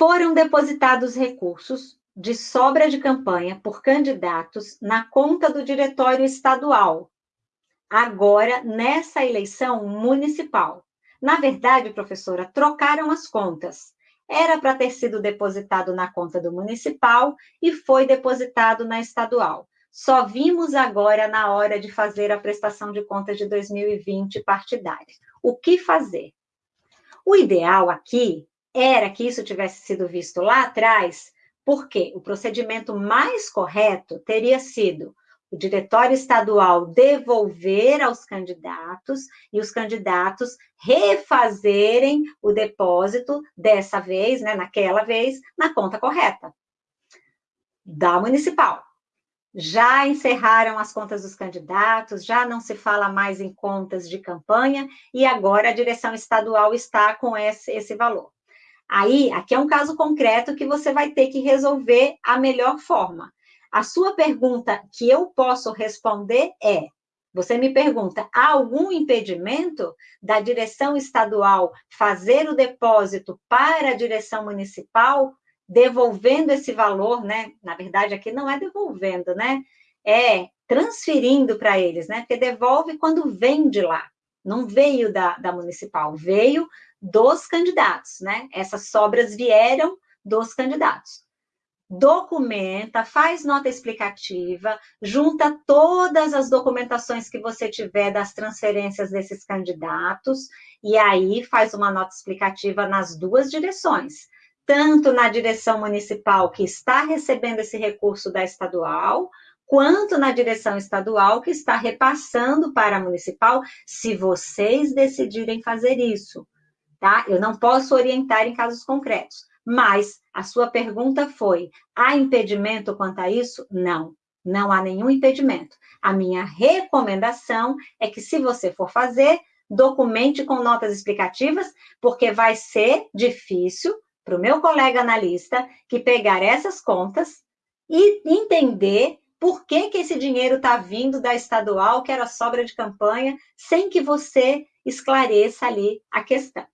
Foram depositados recursos de sobra de campanha por candidatos na conta do Diretório Estadual, agora nessa eleição municipal. Na verdade, professora, trocaram as contas. Era para ter sido depositado na conta do municipal e foi depositado na estadual. Só vimos agora na hora de fazer a prestação de contas de 2020 partidária. O que fazer? O ideal aqui era que isso tivesse sido visto lá atrás, porque o procedimento mais correto teria sido o diretório estadual devolver aos candidatos e os candidatos refazerem o depósito dessa vez, né, naquela vez, na conta correta da municipal. Já encerraram as contas dos candidatos, já não se fala mais em contas de campanha, e agora a direção estadual está com esse, esse valor. Aí, aqui é um caso concreto que você vai ter que resolver a melhor forma. A sua pergunta que eu posso responder é: você me pergunta, há algum impedimento da direção estadual fazer o depósito para a direção municipal, devolvendo esse valor, né? Na verdade, aqui não é devolvendo, né? É transferindo para eles, né? Porque devolve quando vem de lá. Não veio da, da municipal, veio dos candidatos, né? Essas sobras vieram dos candidatos. Documenta, faz nota explicativa, junta todas as documentações que você tiver das transferências desses candidatos, e aí faz uma nota explicativa nas duas direções, tanto na direção municipal que está recebendo esse recurso da estadual, quanto na direção estadual que está repassando para a municipal, se vocês decidirem fazer isso, tá? Eu não posso orientar em casos concretos, mas a sua pergunta foi: há impedimento quanto a isso? Não, não há nenhum impedimento. A minha recomendação é que, se você for fazer, documente com notas explicativas, porque vai ser difícil para o meu colega analista que pegar essas contas e entender por que, que esse dinheiro está vindo da estadual, que era sobra de campanha, sem que você esclareça ali a questão.